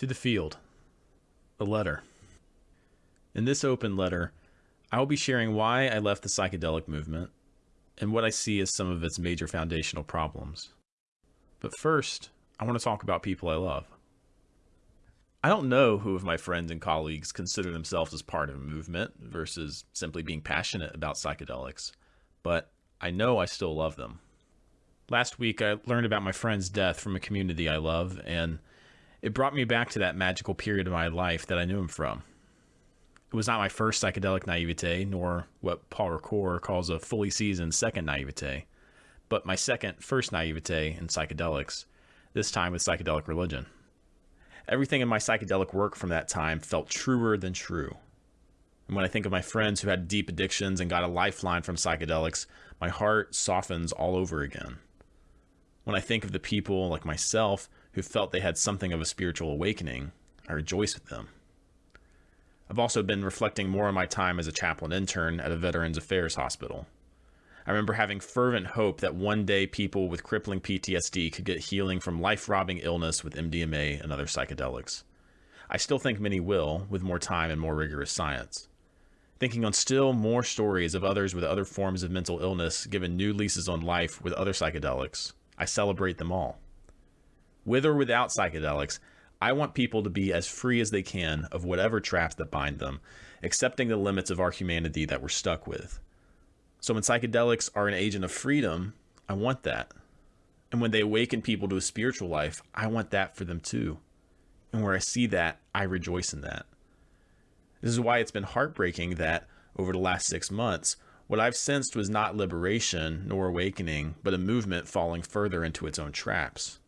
To the field. A letter. In this open letter, I will be sharing why I left the psychedelic movement and what I see as some of its major foundational problems. But first, I want to talk about people I love. I don't know who of my friends and colleagues consider themselves as part of a movement versus simply being passionate about psychedelics, but I know I still love them. Last week, I learned about my friend's death from a community I love, and it brought me back to that magical period of my life that I knew him from. It was not my first psychedelic naivete, nor what Paul Ricoeur calls a fully seasoned second naivete, but my second first naivete in psychedelics, this time with psychedelic religion. Everything in my psychedelic work from that time felt truer than true. And when I think of my friends who had deep addictions and got a lifeline from psychedelics, my heart softens all over again. When I think of the people like myself who felt they had something of a spiritual awakening, I rejoice with them. I've also been reflecting more on my time as a chaplain intern at a Veterans Affairs hospital. I remember having fervent hope that one day people with crippling PTSD could get healing from life robbing illness with MDMA and other psychedelics. I still think many will, with more time and more rigorous science. Thinking on still more stories of others with other forms of mental illness given new leases on life with other psychedelics, I celebrate them all. With or without psychedelics, I want people to be as free as they can of whatever traps that bind them, accepting the limits of our humanity that we're stuck with. So when psychedelics are an agent of freedom, I want that. And when they awaken people to a spiritual life, I want that for them too. And where I see that, I rejoice in that. This is why it's been heartbreaking that over the last six months, what I've sensed was not liberation nor awakening, but a movement falling further into its own traps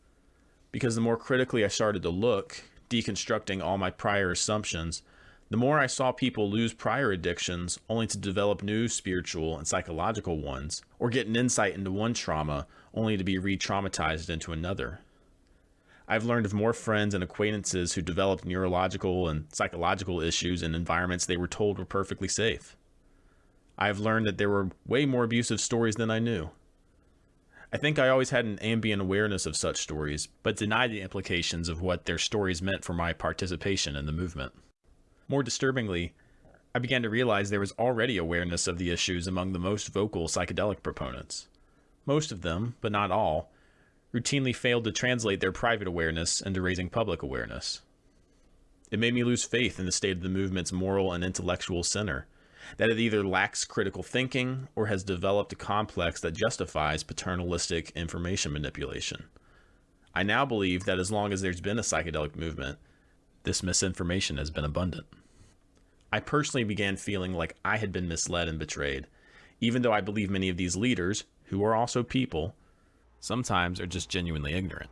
because the more critically I started to look, deconstructing all my prior assumptions, the more I saw people lose prior addictions only to develop new spiritual and psychological ones, or get an insight into one trauma only to be re traumatized into another. I've learned of more friends and acquaintances who developed neurological and psychological issues in environments they were told were perfectly safe. I've learned that there were way more abusive stories than I knew. I think I always had an ambient awareness of such stories, but denied the implications of what their stories meant for my participation in the movement. More disturbingly, I began to realize there was already awareness of the issues among the most vocal psychedelic proponents. Most of them, but not all, routinely failed to translate their private awareness into raising public awareness. It made me lose faith in the state of the movement's moral and intellectual center, that it either lacks critical thinking or has developed a complex that justifies paternalistic information manipulation. I now believe that as long as there's been a psychedelic movement, this misinformation has been abundant. I personally began feeling like I had been misled and betrayed, even though I believe many of these leaders, who are also people, sometimes are just genuinely ignorant.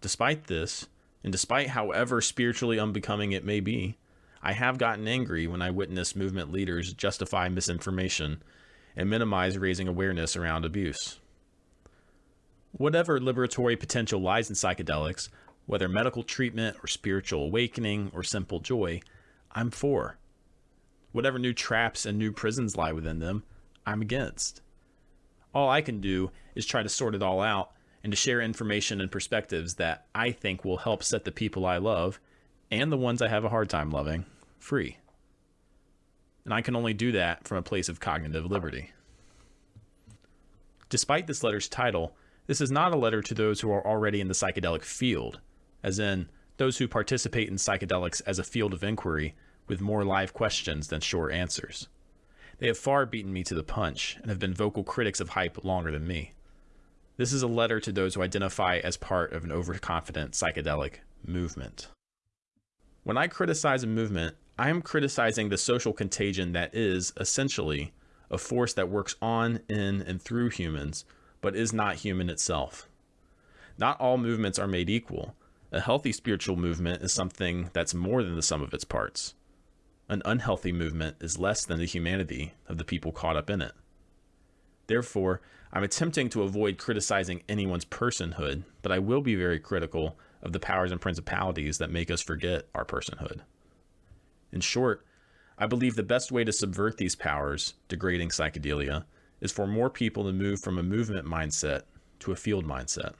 Despite this, and despite however spiritually unbecoming it may be, I have gotten angry when I witness movement leaders justify misinformation and minimize raising awareness around abuse. Whatever liberatory potential lies in psychedelics, whether medical treatment or spiritual awakening or simple joy, I'm for. Whatever new traps and new prisons lie within them, I'm against. All I can do is try to sort it all out and to share information and perspectives that I think will help set the people I love and the ones I have a hard time loving, free. And I can only do that from a place of cognitive liberty. Despite this letter's title, this is not a letter to those who are already in the psychedelic field, as in those who participate in psychedelics as a field of inquiry with more live questions than short answers. They have far beaten me to the punch and have been vocal critics of hype longer than me. This is a letter to those who identify as part of an overconfident psychedelic movement. When I criticize a movement, I am criticizing the social contagion that is, essentially, a force that works on, in, and through humans, but is not human itself. Not all movements are made equal. A healthy spiritual movement is something that's more than the sum of its parts. An unhealthy movement is less than the humanity of the people caught up in it. Therefore, I'm attempting to avoid criticizing anyone's personhood, but I will be very critical of the powers and principalities that make us forget our personhood. In short, I believe the best way to subvert these powers, degrading psychedelia, is for more people to move from a movement mindset to a field mindset.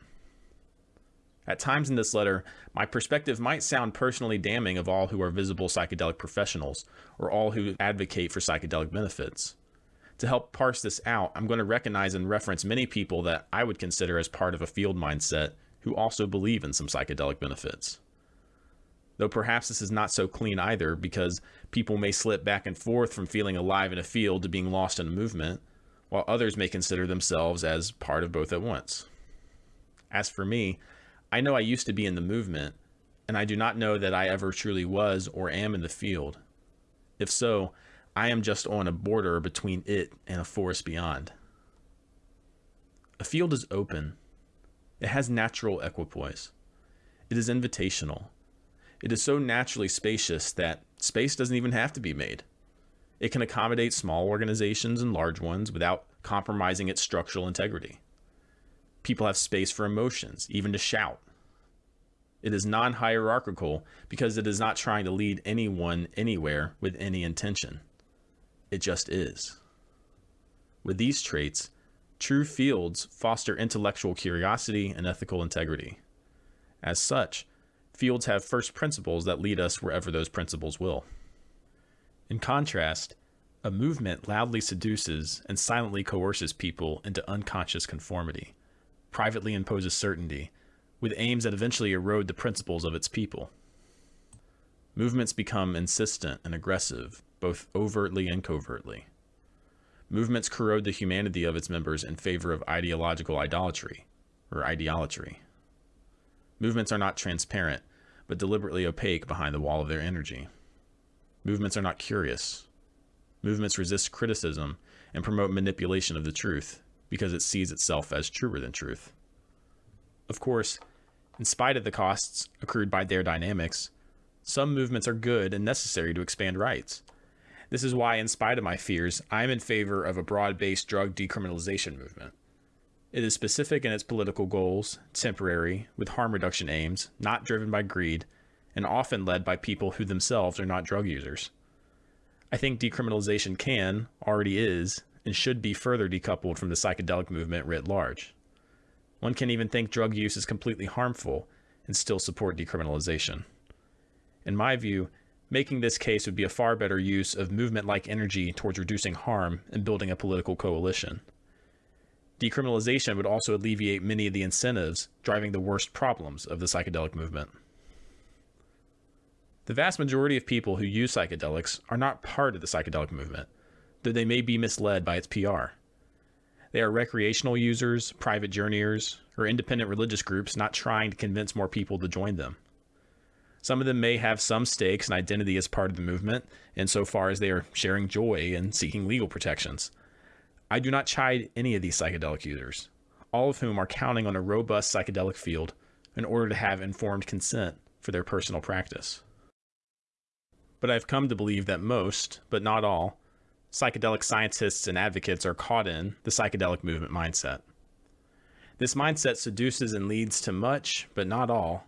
At times in this letter, my perspective might sound personally damning of all who are visible psychedelic professionals or all who advocate for psychedelic benefits. To help parse this out, I'm going to recognize and reference many people that I would consider as part of a field mindset who also believe in some psychedelic benefits. Though perhaps this is not so clean either, because people may slip back and forth from feeling alive in a field to being lost in a movement, while others may consider themselves as part of both at once. As for me, I know I used to be in the movement, and I do not know that I ever truly was or am in the field. If so, I am just on a border between it and a forest beyond. A field is open. It has natural equipoise. It is invitational. It is so naturally spacious that space doesn't even have to be made. It can accommodate small organizations and large ones without compromising its structural integrity. People have space for emotions, even to shout. It is non hierarchical because it is not trying to lead anyone anywhere with any intention. It just is. With these traits, true fields foster intellectual curiosity and ethical integrity. As such, fields have first principles that lead us wherever those principles will. In contrast, a movement loudly seduces and silently coerces people into unconscious conformity, privately imposes certainty, with aims that eventually erode the principles of its people. Movements become insistent and aggressive, both overtly and covertly. Movements corrode the humanity of its members in favor of ideological idolatry, or ideolatry. Movements are not transparent, but deliberately opaque behind the wall of their energy. Movements are not curious. Movements resist criticism and promote manipulation of the truth because it sees itself as truer than truth. Of course, in spite of the costs accrued by their dynamics, some movements are good and necessary to expand rights. This is why, in spite of my fears, I am in favor of a broad based drug decriminalization movement. It is specific in its political goals, temporary, with harm reduction aims, not driven by greed, and often led by people who themselves are not drug users. I think decriminalization can, already is, and should be further decoupled from the psychedelic movement writ large. One can even think drug use is completely harmful and still support decriminalization. In my view, making this case would be a far better use of movement like energy towards reducing harm and building a political coalition. Decriminalization would also alleviate many of the incentives driving the worst problems of the psychedelic movement. The vast majority of people who use psychedelics are not part of the psychedelic movement, though they may be misled by its PR. They are recreational users, private journeyers, or independent religious groups not trying to convince more people to join them. Some of them may have some stakes and identity as part of the movement, insofar as they are sharing joy and seeking legal protections. I do not chide any of these psychedelic users, all of whom are counting on a robust psychedelic field in order to have informed consent for their personal practice. But I've come to believe that most, but not all, psychedelic scientists and advocates are caught in the psychedelic movement mindset. This mindset seduces and leads to much, but not all,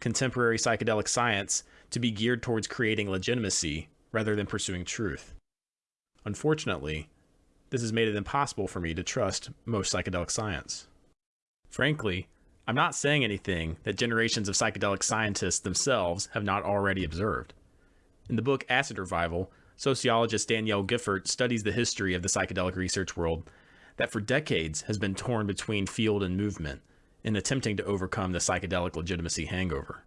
contemporary psychedelic science to be geared towards creating legitimacy rather than pursuing truth. Unfortunately, this has made it impossible for me to trust most psychedelic science. Frankly, I'm not saying anything that generations of psychedelic scientists themselves have not already observed. In the book Acid Revival, sociologist Danielle Giffort studies the history of the psychedelic research world that for decades has been torn between field and movement in attempting to overcome the psychedelic legitimacy hangover.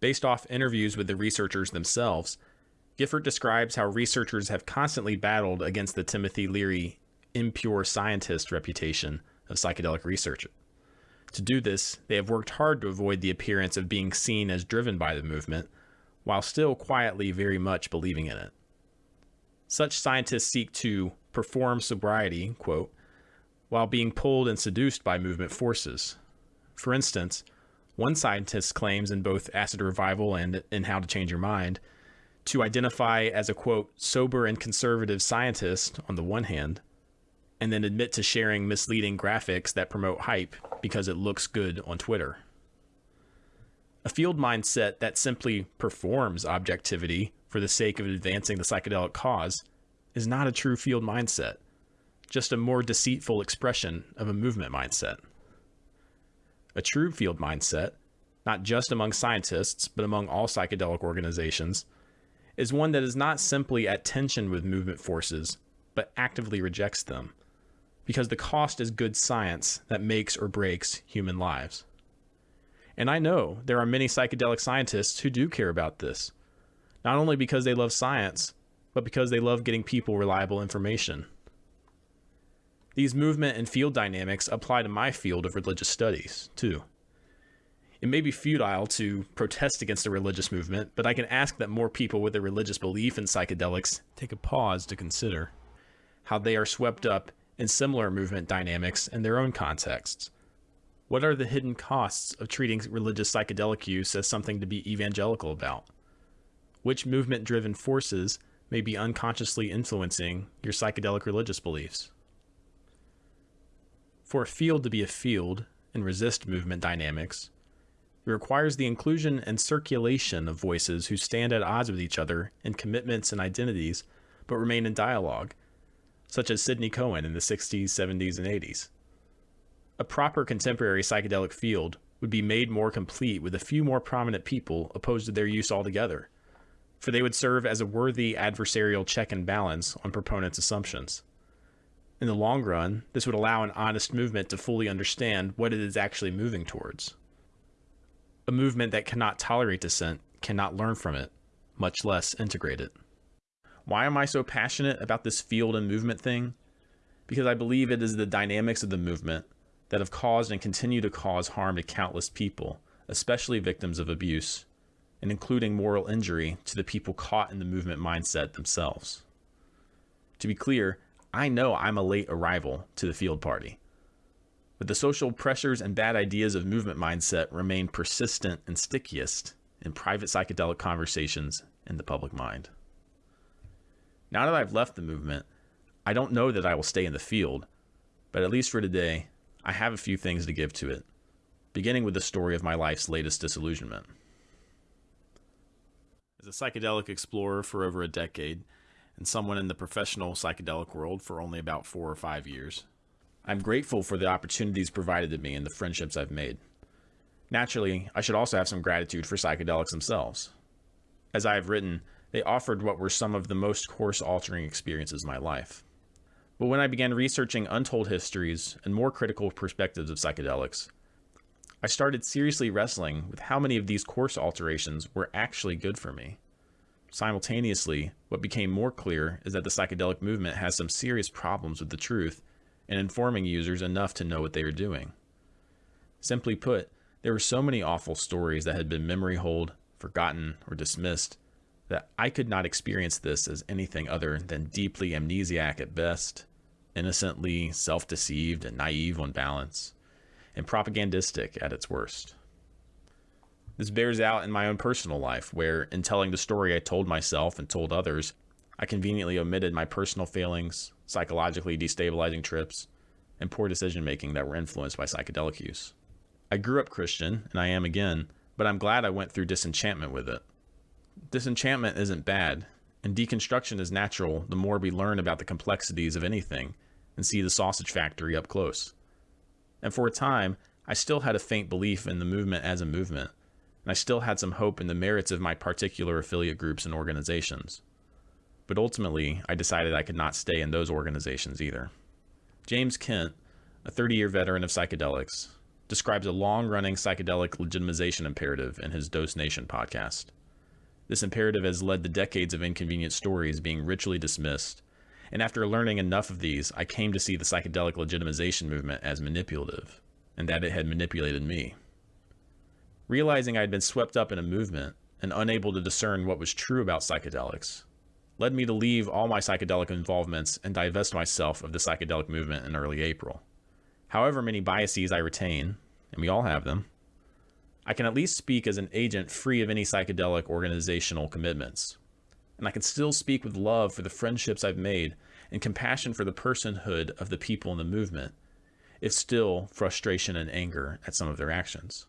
Based off interviews with the researchers themselves, Giffort describes how researchers have constantly battled against the Timothy Leary impure scientist reputation of psychedelic research. To do this, they have worked hard to avoid the appearance of being seen as driven by the movement, while still quietly very much believing in it. Such scientists seek to perform sobriety, quote, while being pulled and seduced by movement forces. For instance, one scientist claims in both Acid Revival and in How to Change Your Mind to identify as a quote, sober and conservative scientist on the one hand, and then admit to sharing misleading graphics that promote hype because it looks good on Twitter. A field mindset that simply performs objectivity for the sake of advancing the psychedelic cause is not a true field mindset, just a more deceitful expression of a movement mindset. A true field mindset, not just among scientists, but among all psychedelic organizations, is one that is not simply at tension with movement forces, but actively rejects them, because the cost is good science that makes or breaks human lives. And I know there are many psychedelic scientists who do care about this, not only because they love science, but because they love getting people reliable information. These movement and field dynamics apply to my field of religious studies, too. It may be futile to protest against a religious movement, but I can ask that more people with a religious belief in psychedelics take a pause to consider how they are swept up in similar movement dynamics in their own contexts what are the hidden costs of treating religious psychedelic use as something to be evangelical about? Which movement driven forces may be unconsciously influencing your psychedelic religious beliefs? For a field to be a field and resist movement dynamics, it requires the inclusion and circulation of voices who stand at odds with each other in commitments and identities, but remain in dialogue, such as Sidney Cohen in the 60s, 70s, and 80s. A proper contemporary psychedelic field would be made more complete with a few more prominent people opposed to their use altogether, for they would serve as a worthy adversarial check and balance on proponents' assumptions. In the long run, this would allow an honest movement to fully understand what it is actually moving towards. A movement that cannot tolerate dissent cannot learn from it, much less integrate it. Why am I so passionate about this field and movement thing? Because I believe it is the dynamics of the movement that have caused and continue to cause harm to countless people, especially victims of abuse, and including moral injury to the people caught in the movement mindset themselves. To be clear, I know I'm a late arrival to the field party, but the social pressures and bad ideas of movement mindset remain persistent and stickiest in private psychedelic conversations in the public mind. Now that I've left the movement, I don't know that I will stay in the field, but at least for today, I have a few things to give to it, beginning with the story of my life's latest disillusionment. As a psychedelic explorer for over a decade, and someone in the professional psychedelic world for only about four or five years, I'm grateful for the opportunities provided to me and the friendships I've made. Naturally, I should also have some gratitude for psychedelics themselves. As I have written, they offered what were some of the most course altering experiences of my life. But when I began researching untold histories and more critical perspectives of psychedelics, I started seriously wrestling with how many of these course alterations were actually good for me. Simultaneously, what became more clear is that the psychedelic movement has some serious problems with the truth and informing users enough to know what they are doing. Simply put, there were so many awful stories that had been memory holed, forgotten, or dismissed that I could not experience this as anything other than deeply amnesiac at best innocently self deceived and naive on balance, and propagandistic at its worst. This bears out in my own personal life, where, in telling the story I told myself and told others, I conveniently omitted my personal failings, psychologically destabilizing trips, and poor decision making that were influenced by psychedelic use. I grew up Christian, and I am again, but I'm glad I went through disenchantment with it. Disenchantment isn't bad, and deconstruction is natural the more we learn about the complexities of anything and see the sausage factory up close. And for a time, I still had a faint belief in the movement as a movement, and I still had some hope in the merits of my particular affiliate groups and organizations. But ultimately, I decided I could not stay in those organizations either. James Kent, a 30 year veteran of psychedelics, describes a long running psychedelic legitimization imperative in his Dose Nation podcast. This imperative has led to decades of inconvenient stories being ritually dismissed and after learning enough of these, I came to see the psychedelic legitimization movement as manipulative, and that it had manipulated me. Realizing I had been swept up in a movement and unable to discern what was true about psychedelics, led me to leave all my psychedelic involvements and divest myself of the psychedelic movement in early April. However many biases I retain, and we all have them, I can at least speak as an agent free of any psychedelic organizational commitments and I can still speak with love for the friendships I've made and compassion for the personhood of the people in the movement, if still frustration and anger at some of their actions.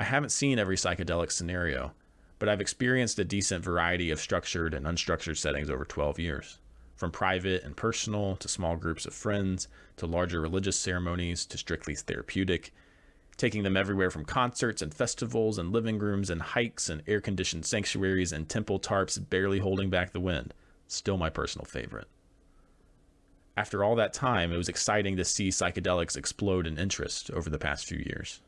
I haven't seen every psychedelic scenario, but I've experienced a decent variety of structured and unstructured settings over 12 years, from private and personal to small groups of friends to larger religious ceremonies to strictly therapeutic, taking them everywhere from concerts and festivals and living rooms and hikes and air conditioned sanctuaries and temple tarps barely holding back the wind. Still my personal favorite. After all that time, it was exciting to see psychedelics explode in interest over the past few years.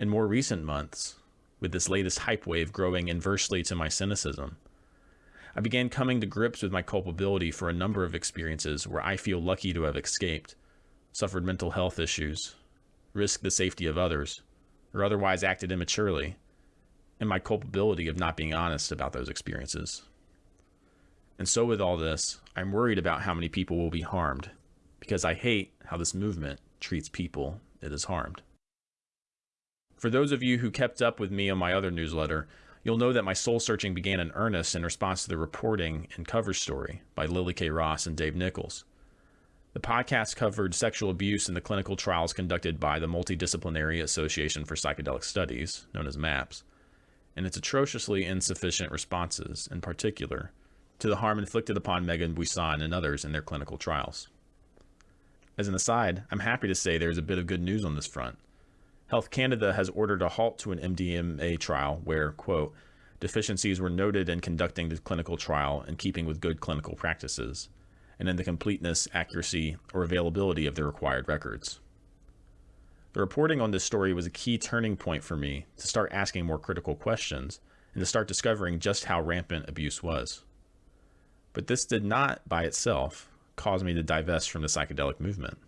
In more recent months, with this latest hype wave growing inversely to my cynicism, I began coming to grips with my culpability for a number of experiences where I feel lucky to have escaped, suffered mental health issues, risked the safety of others, or otherwise acted immaturely, and my culpability of not being honest about those experiences. And so, with all this, I'm worried about how many people will be harmed, because I hate how this movement treats people it has harmed. For those of you who kept up with me on my other newsletter, you'll know that my soul searching began in earnest in response to the reporting and cover story by Lily Kay Ross and Dave Nickles. The podcast covered sexual abuse in the clinical trials conducted by the Multidisciplinary Association for Psychedelic Studies, known as MAPS, and its atrociously insufficient responses, in particular, to the harm inflicted upon Meaghan Buisson and others in their clinical trials. As an aside, I'm happy to say there's a bit of good news on this front. Health Canada has ordered a halt to an MDMA trial where, quote, deficiencies were noted in conducting the clinical trial in keeping with good clinical practices, and in the completeness, accuracy, or availability of the required records. The reporting on this story was a key turning point for me to start asking more critical questions and to start discovering just how rampant abuse was. But this did not, by itself, cause me to divest from the psychedelic movement.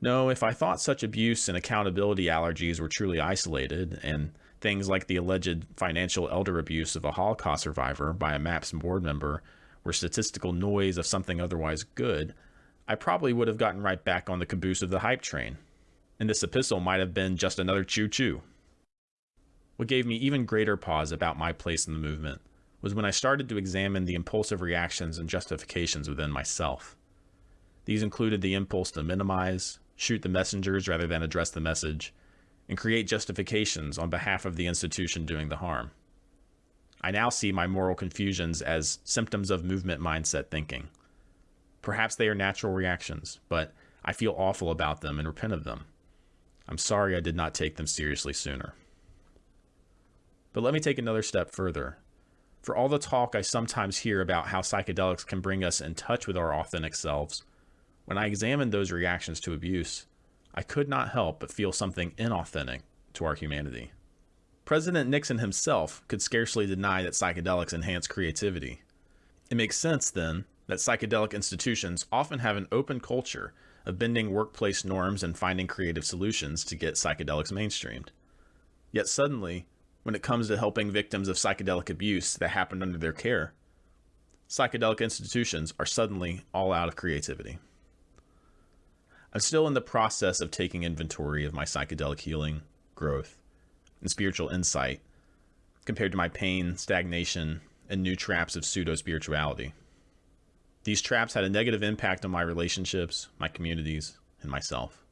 No, if I thought such abuse and accountability allergies were truly isolated, and things like the alleged financial elder abuse of a Holocaust survivor by a MAPS board member were statistical noise of something otherwise good, I probably would have gotten right back on the caboose of the hype train. And this epistle might have been just another choo choo. What gave me even greater pause about my place in the movement was when I started to examine the impulsive reactions and justifications within myself. These included the impulse to minimize, shoot the messengers rather than address the message, and create justifications on behalf of the institution doing the harm. I now see my moral confusions as symptoms of movement mindset thinking. Perhaps they are natural reactions, but I feel awful about them and repent of them. I'm sorry I did not take them seriously sooner. But let me take another step further. For all the talk I sometimes hear about how psychedelics can bring us in touch with our authentic selves, when I examined those reactions to abuse, I could not help but feel something inauthentic to our humanity. President Nixon himself could scarcely deny that psychedelics enhance creativity. It makes sense, then, that psychedelic institutions often have an open culture of bending workplace norms and finding creative solutions to get psychedelics mainstreamed. Yet suddenly, when it comes to helping victims of psychedelic abuse that happened under their care, psychedelic institutions are suddenly all out of creativity. I'm still in the process of taking inventory of my psychedelic healing, growth, and spiritual insight compared to my pain, stagnation, and new traps of pseudo spirituality. These traps had a negative impact on my relationships, my communities, and myself.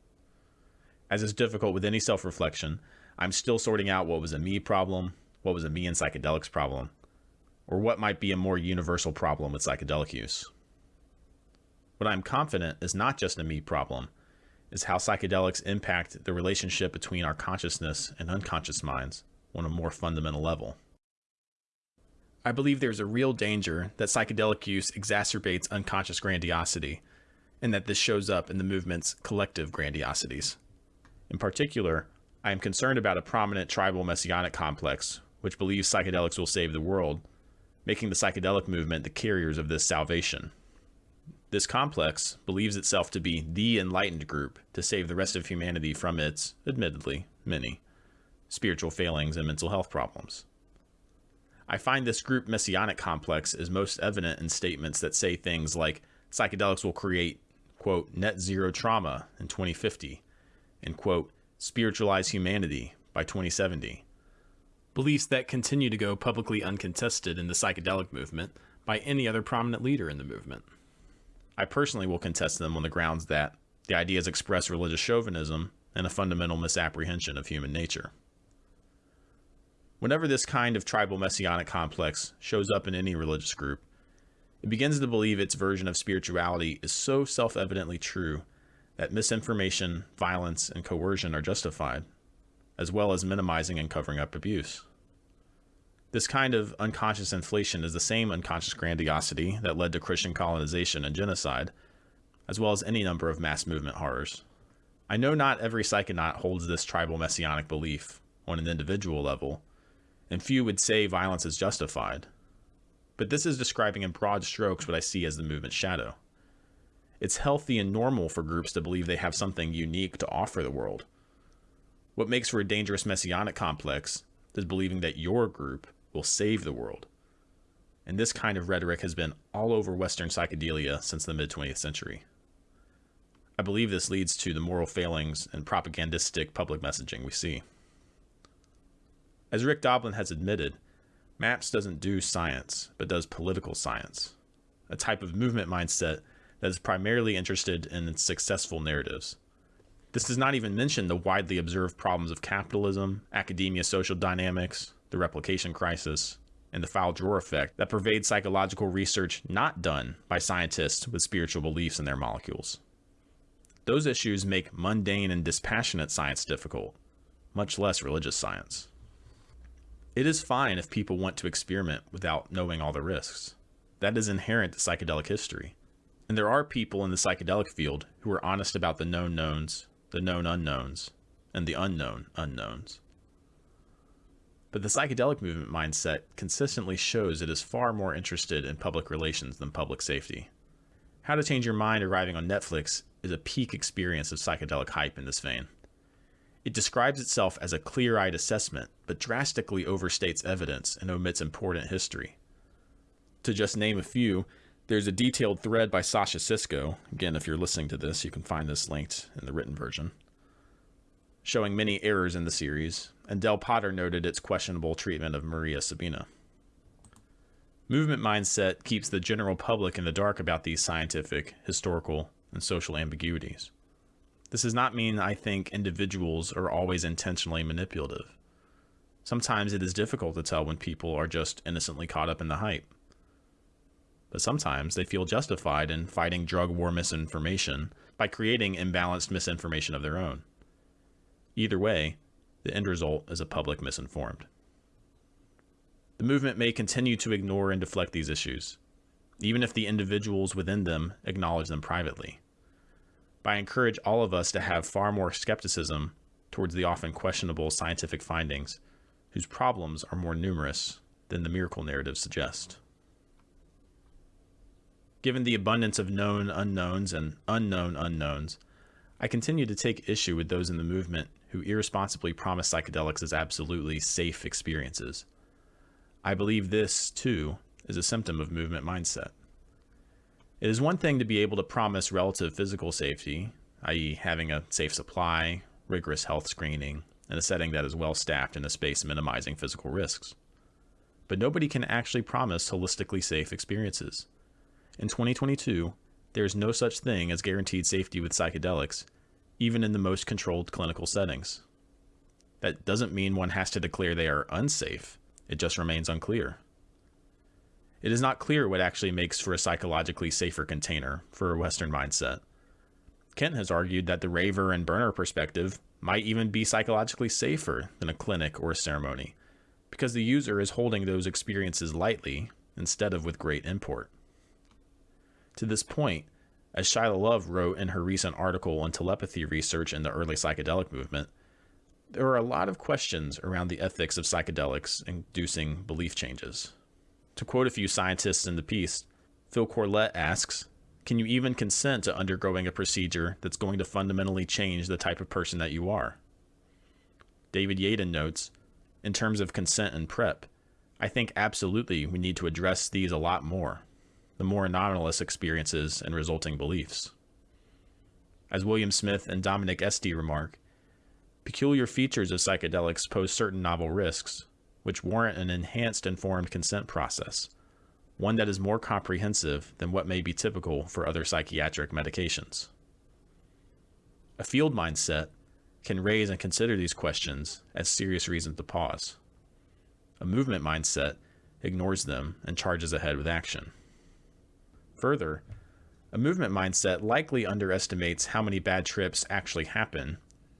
As is difficult with any self reflection, I'm still sorting out what was a me problem, what was a me and psychedelics problem, or what might be a more universal problem with psychedelic use. What I'm confident is not just a me problem, is how psychedelics impact the relationship between our consciousness and unconscious minds on a more fundamental level. I believe there's a real danger that psychedelic use exacerbates unconscious grandiosity, and that this shows up in the movement's collective grandiosities. In particular, I am concerned about a prominent tribal messianic complex which believes psychedelics will save the world, making the psychedelic movement the carriers of this salvation. This complex believes itself to be the enlightened group to save the rest of humanity from its, admittedly, many spiritual failings and mental health problems. I find this group messianic complex is most evident in statements that say things like psychedelics will create, quote, net zero trauma in 2050, and, quote, spiritualize humanity by 2070. Beliefs that continue to go publicly uncontested in the psychedelic movement by any other prominent leader in the movement. I personally will contest them on the grounds that the ideas express religious chauvinism and a fundamental misapprehension of human nature. Whenever this kind of tribal messianic complex shows up in any religious group, it begins to believe its version of spirituality is so self evidently true that misinformation, violence, and coercion are justified, as well as minimizing and covering up abuse. This kind of unconscious inflation is the same unconscious grandiosity that led to Christian colonization and genocide, as well as any number of mass movement horrors. I know not every psychonaut holds this tribal messianic belief on an individual level, and few would say violence is justified. But this is describing in broad strokes what I see as the movement's shadow. It's healthy and normal for groups to believe they have something unique to offer the world. What makes for a dangerous messianic complex is believing that your group will save the world. And this kind of rhetoric has been all over Western psychedelia since the mid 20th century. I believe this leads to the moral failings and propagandistic public messaging we see. As Rick Doblin has admitted, MAPS doesn't do science, but does political science, a type of movement mindset that is primarily interested in its successful narratives. This does not even mention the widely observed problems of capitalism, academia social dynamics, the replication crisis, and the file drawer effect that pervade psychological research not done by scientists with spiritual beliefs in their molecules. Those issues make mundane and dispassionate science difficult, much less religious science. It is fine if people want to experiment without knowing all the risks. That is inherent to psychedelic history. And there are people in the psychedelic field who are honest about the known knowns, the known unknowns, and the unknown unknowns. But the psychedelic movement mindset consistently shows it is far more interested in public relations than public safety. How to Change Your Mind arriving on Netflix is a peak experience of psychedelic hype in this vein. It describes itself as a clear eyed assessment, but drastically overstates evidence and omits important history. To just name a few, there's a detailed thread by Sasha Sisko. Again, if you're listening to this, you can find this linked in the written version, showing many errors in the series, and Del Potter noted its questionable treatment of Maria Sabina. Movement mindset keeps the general public in the dark about these scientific, historical, and social ambiguities. This does not mean I think individuals are always intentionally manipulative. Sometimes it is difficult to tell when people are just innocently caught up in the hype. But sometimes they feel justified in fighting drug war misinformation by creating imbalanced misinformation of their own. Either way, the end result is a public misinformed. The movement may continue to ignore and deflect these issues, even if the individuals within them acknowledge them privately. But I encourage all of us to have far more skepticism towards the often questionable scientific findings, whose problems are more numerous than the miracle narrative suggests. Given the abundance of known unknowns and unknown unknowns, I continue to take issue with those in the movement who irresponsibly promise psychedelics as absolutely safe experiences. I believe this, too, is a symptom of movement mindset. It is one thing to be able to promise relative physical safety, i.e., having a safe supply, rigorous health screening, and a setting that is well staffed in a space minimizing physical risks. But nobody can actually promise holistically safe experiences. In 2022, there is no such thing as guaranteed safety with psychedelics, even in the most controlled clinical settings. That doesn't mean one has to declare they are unsafe it just remains unclear. It is not clear what actually makes for a psychologically safer container for a Western mindset. Kent has argued that the raver and burner perspective might even be psychologically safer than a clinic or a ceremony, because the user is holding those experiences lightly instead of with great import. To this point, as Shayla Love wrote in her recent article on telepathy research in the early psychedelic movement, there are a lot of questions around the ethics of psychedelics inducing belief changes. To quote a few scientists in the piece, Phil Corlett asks, Can you even consent to undergoing a procedure that's going to fundamentally change the type of person that you are? David Yaden notes, In terms of consent and PrEP, I think absolutely we need to address these a lot more, the more anomalous experiences and resulting beliefs. As William Smith and Dominic Sisti remark, Peculiar features of psychedelics pose certain novel risks, which warrant an enhanced informed consent process, one that is more comprehensive than what may be typical for other psychiatric medications. A field mindset can raise and consider these questions as serious reasons to pause. A movement mindset ignores them and charges ahead with action. Further, A movement mindset likely underestimates how many bad trips actually happen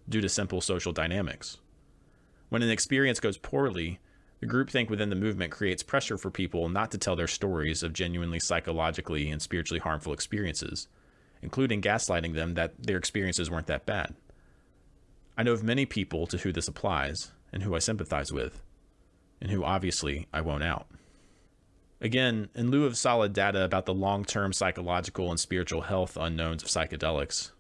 due to simple social dynamics. When an experience goes poorly, the groupthink within the movement creates pressure for people not to tell their stories of genuinely psychologically and spiritually harmful experiences, including gaslighting them that their experiences weren't that bad. I know of many people to who this applies and who I sympathize with, and who obviously I won't out. Again, in lieu of solid data about the long term psychological and spiritual health unknowns of psychedelics,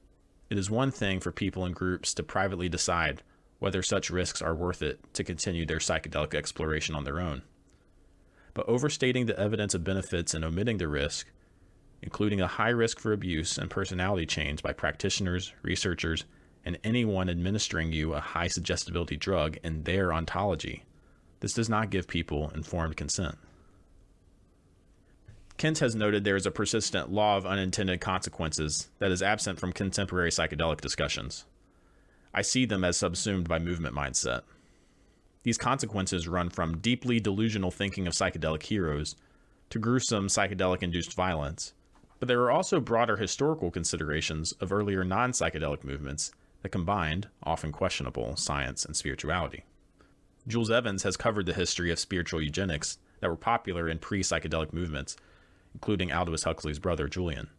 it is one thing for people and groups to privately decide whether such risks are worth it to continue their psychedelic exploration on their own. But overstating the evidence of benefits and omitting the risk, including a high risk for abuse and personality change by practitioners, researchers, and anyone administering you a high suggestibility drug in their ontology, this does not give people informed consent. Kent has noted there is a persistent law of unintended consequences that is absent from contemporary psychedelic discussions. I see them as subsumed by movement mindset. These consequences run from deeply delusional thinking of psychedelic heroes to gruesome psychedelic induced violence, but there are also broader historical considerations of earlier non psychedelic movements that combined, often questionable, science and spirituality. Jules Evans has covered the history of spiritual eugenics that were popular in pre psychedelic movements, including Aldous Huxley's brother Julian.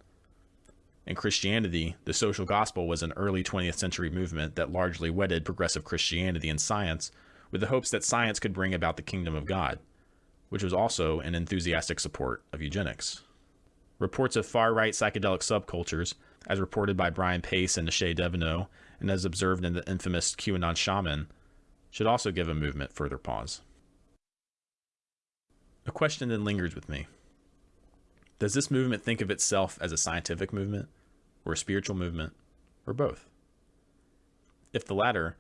In Christianity, the social gospel was an early 20th century movement that largely wedded progressive Christianity and science with the hopes that science could bring about the kingdom of God, which was also an enthusiastic support of eugenics. Reports of far right psychedelic subcultures, as reported by Brian Pace and Neşe Devenot, and as observed in the infamous QAnon shaman, should also give a movement further pause. A question then lingers with me. Does this movement think of itself as a scientific movement, or a spiritual movement, or both? If the latter,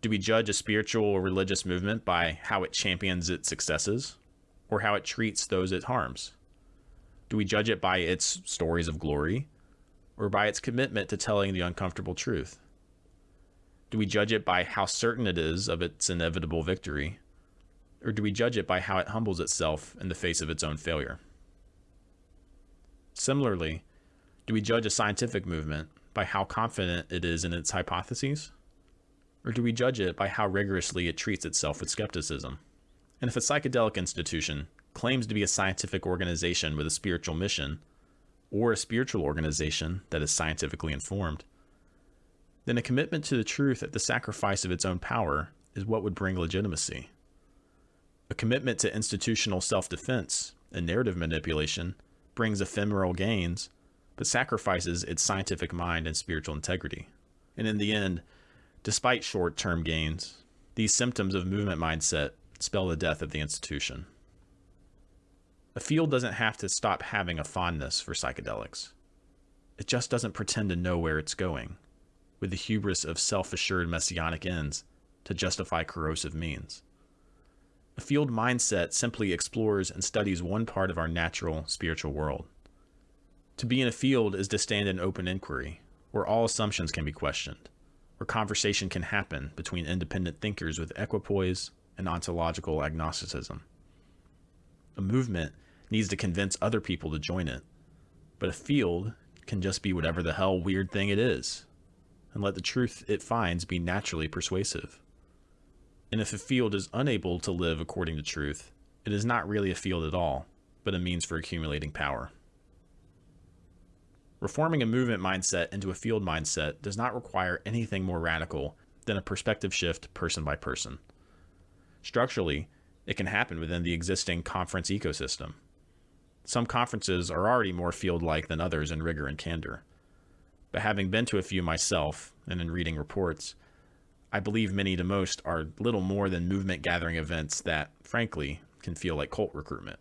do we judge a spiritual or religious movement by how it champions its successes, or how it treats those it harms? Do we judge it by its stories of glory, or by its commitment to telling the uncomfortable truth? Do we judge it by how certain it is of its inevitable victory, or do we judge it by how it humbles itself in the face of its own failure? Similarly, do we judge a scientific movement by how confident it is in its hypotheses? Or do we judge it by how rigorously it treats itself with skepticism? And if a psychedelic institution claims to be a scientific organization with a spiritual mission, or a spiritual organization that is scientifically informed, then a commitment to the truth at the sacrifice of its own power is what would bring legitimacy. A commitment to institutional self defense and narrative manipulation brings ephemeral gains but sacrifices its scientific mind and spiritual integrity. And in the end, despite short term gains, these symptoms of movement mindset spell the death of the institution. A field doesn't have to stop having a fondness for psychedelics. It just doesn't pretend to know where it's going, with the hubris of self assured messianic ends to justify corrosive means. A field mindset simply explores and studies one part of our natural spiritual world to be in a field is to stand in open inquiry, where all assumptions can be questioned, where conversation can happen between independent thinkers with equipoise and ontological agnosticism. A movement needs to convince other people to join it, but a field can just be whatever the hell weird thing it is, and let the truth it finds be naturally persuasive. And if a field is unable to live according to truth, it is not really a field at all, but a means for accumulating power. Reforming a movement mindset into a field mindset does not require anything more radical than a perspective shift person by person. Structurally, it can happen within the existing conference ecosystem. Some conferences are already more field like than others in rigor and candor. But having been to a few myself and in reading reports, I believe many to most are little more than movement gathering events that, frankly, can feel like cult recruitment.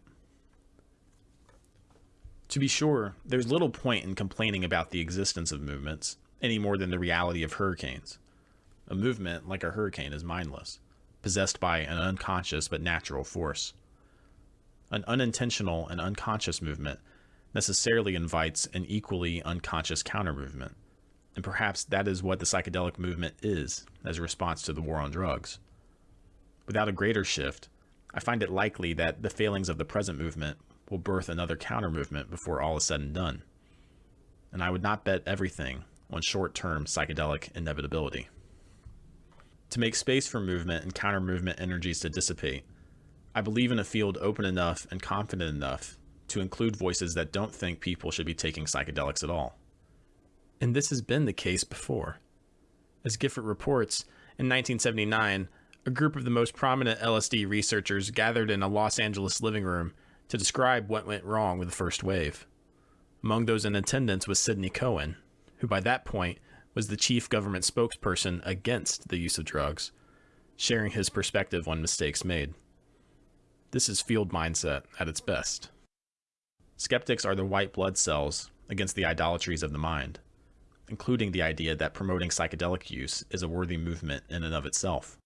To be sure, there's little point in complaining about the existence of movements, any more than the reality of hurricanes. A movement, like a hurricane, is mindless, possessed by an unconscious but natural force. An unintentional and unconscious movement necessarily invites an equally unconscious counter movement, and perhaps that is what the psychedelic movement is as a response to the war on drugs. Without a greater shift, I find it likely that the failings of the present movement will birth another counter movement before all is said and done. and I would not bet everything on short term psychedelic inevitability. To make space for movement and counter movement energies to dissipate, I believe in a field open enough and confident enough to include voices that don't think people should be taking psychedelics at all. And this has been the case before. As Giffort reports, in 1979, a group of the most prominent LSD researchers gathered in a Los Angeles living room to describe what went wrong with the first wave. Among those in attendance was Sidney Cohen, who by that point was the chief government spokesperson against the use of drugs, sharing his perspective on mistakes made. This is field mindset at its best. Skeptics are the white blood cells against the idolatries of the mind including the idea that promoting psychedelic use is a worthy movement in and of itself.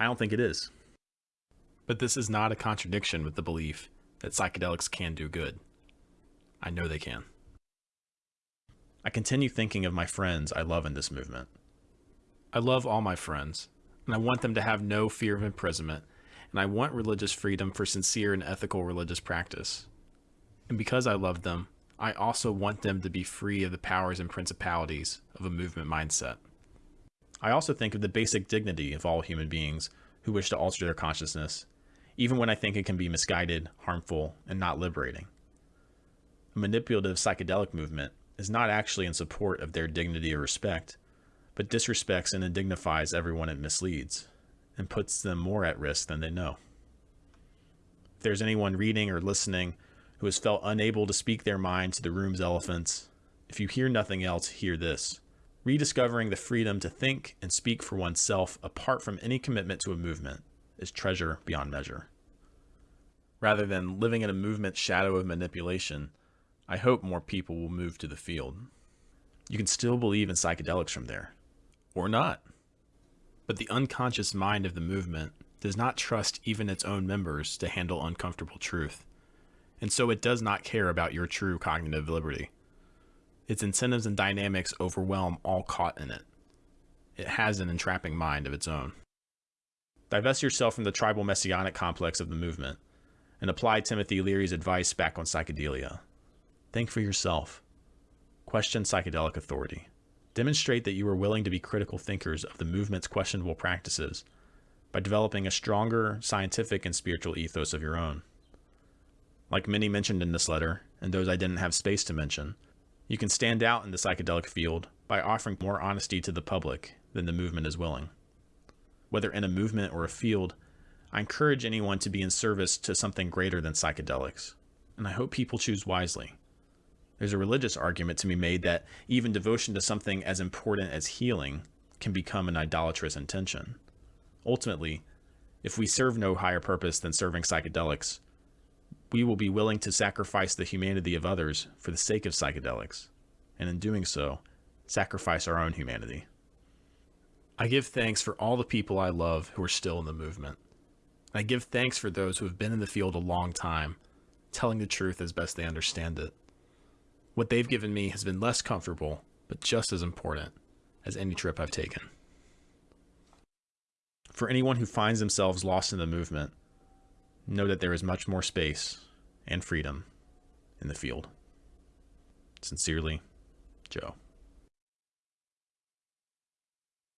I don't think it is. But this is not a contradiction with the belief that psychedelics can do good. I know they can. I continue thinking of my friends I love in this movement. I love all my friends, and I want them to have no fear of imprisonment, and I want religious freedom for sincere and ethical religious practice. And because I love them, I also want them to be free of the powers and principalities of a movement mindset. I also think of the basic dignity of all human beings who wish to alter their consciousness, even when I think it can be misguided, harmful, and not liberating. A manipulative psychedelic movement is not actually in support of their dignity or respect, but disrespects and indignifies everyone it misleads, and puts them more at risk than they know. If there's anyone reading or listening who has felt unable to speak their mind to the room's elephants. If you hear nothing else, hear this. Rediscovering the freedom to think and speak for oneself apart from any commitment to a movement is treasure beyond measure. Rather than living in a movement shadow of manipulation, I hope more people will move to the field. You can still believe in psychedelics from there, or not. But the unconscious mind of the movement does not trust even its own members to handle uncomfortable truth and so it does not care about your true cognitive liberty. Its incentives and dynamics overwhelm all caught in it. It has an entrapping mind of its own. Divest yourself from the tribal messianic complex of the movement and apply Timothy Leary's advice back on psychedelia. Think for yourself. Question psychedelic authority. Demonstrate that you are willing to be critical thinkers of the movement's questionable practices by developing a stronger scientific and spiritual ethos of your own. Like many mentioned in this letter, and those I didn't have space to mention, you can stand out in the psychedelic field by offering more honesty to the public than the movement is willing. Whether in a movement or a field, I encourage anyone to be in service to something greater than psychedelics, and I hope people choose wisely. There's a religious argument to be made that even devotion to something as important as healing can become an idolatrous intention. Ultimately, if we serve no higher purpose than serving psychedelics, we will be willing to sacrifice the humanity of others for the sake of psychedelics, and in doing so, sacrifice our own humanity. I give thanks for all the people I love who are still in the movement. I give thanks for those who have been in the field a long time, telling the truth as best they understand it. What they've given me has been less comfortable, but just as important as any trip I've taken. For anyone who finds themselves lost in the movement, know that there is much more space and freedom in the field. Sincerely, Joe.